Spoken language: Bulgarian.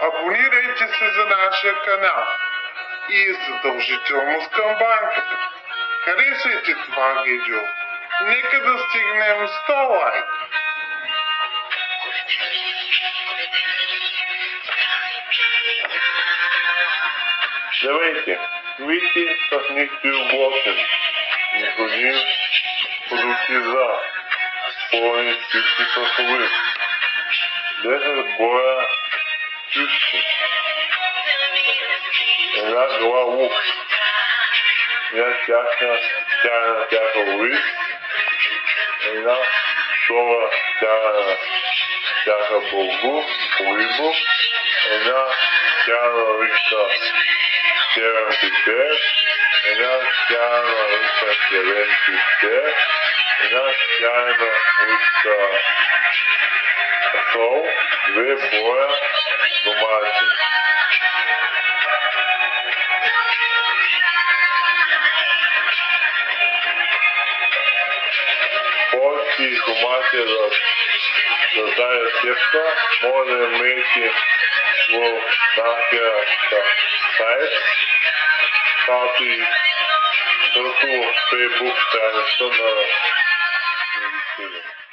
Абонирайте се за нашия канал и задължително с камбанката. Харесайте това видео. Нека да стигнем 100 лайка. Здравейте! Вийте с нехтиогласен. Необходим продукти за пълни чисти сосови. 10 боя чисти. Една гла лук. Една чаша чайна чаша луис. Една втора чайна чаша булгур, рибо. Една чайна листа черен пипер. Една чайна листа черен пипер. Една чайна листа сол. Две боя Світу матір рождає сердца, може мити свого напрямка. Сайт, папі, руку, фейбук, та що на